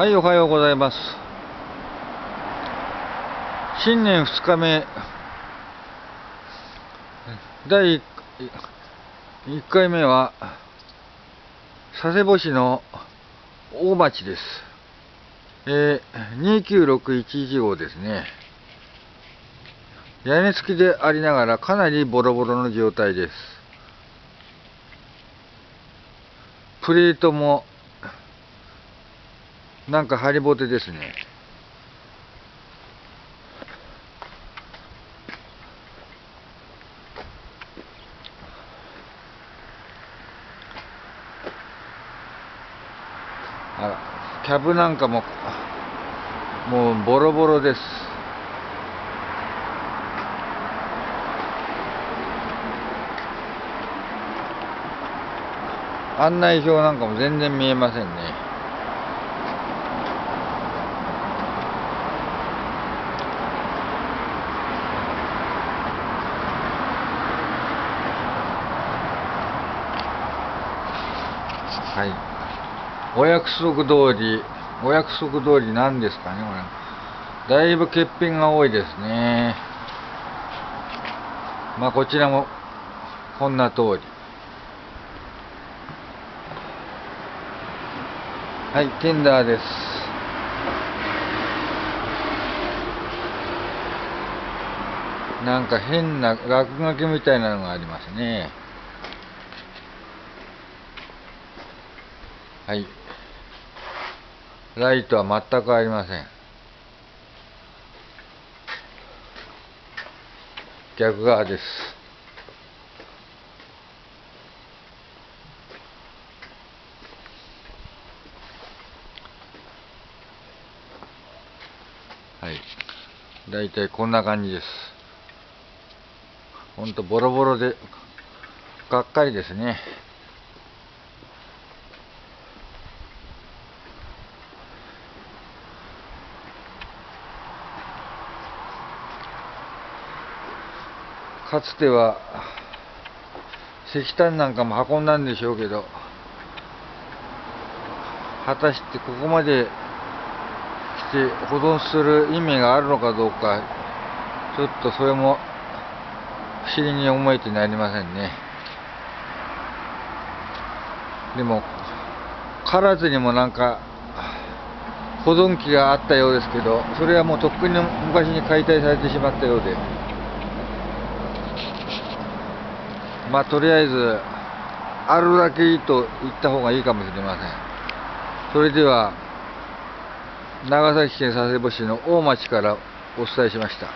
はい、おはようございます。新年2日目、第1回目は、佐世保市の大町です。えー、2961号ですね。屋根付きでありながらかなりボロボロの状態です。プレートもなんかハリボテですね。あら、キャブなんかも、もうボロボロです。案内表なんかも全然見えませんね。はい。お約束通り、お約束通りなんですかね、これ。だいぶ欠品が多いですね。まあ、こちらも、こんな通り。はい、テンダーです。なんか変な落書きみたいなのがありますね。はい。ライトは全くありません。逆側です。はい。だいたいこんな感じです。ほんとボロボロで、がっかりですね。かつては石炭なんかも運んだんでしょうけど果たしてここまで来て保存する意味があるのかどうかちょっとそれも不思議に思えてなりませんね。でも唐津にもなんか保存機があったようですけどそれはもうとっくに昔に解体されてしまったようで。まあとりあえずあるだけいいと言った方がいいかもしれません。それでは長崎県佐世保市の大町からお伝えしました。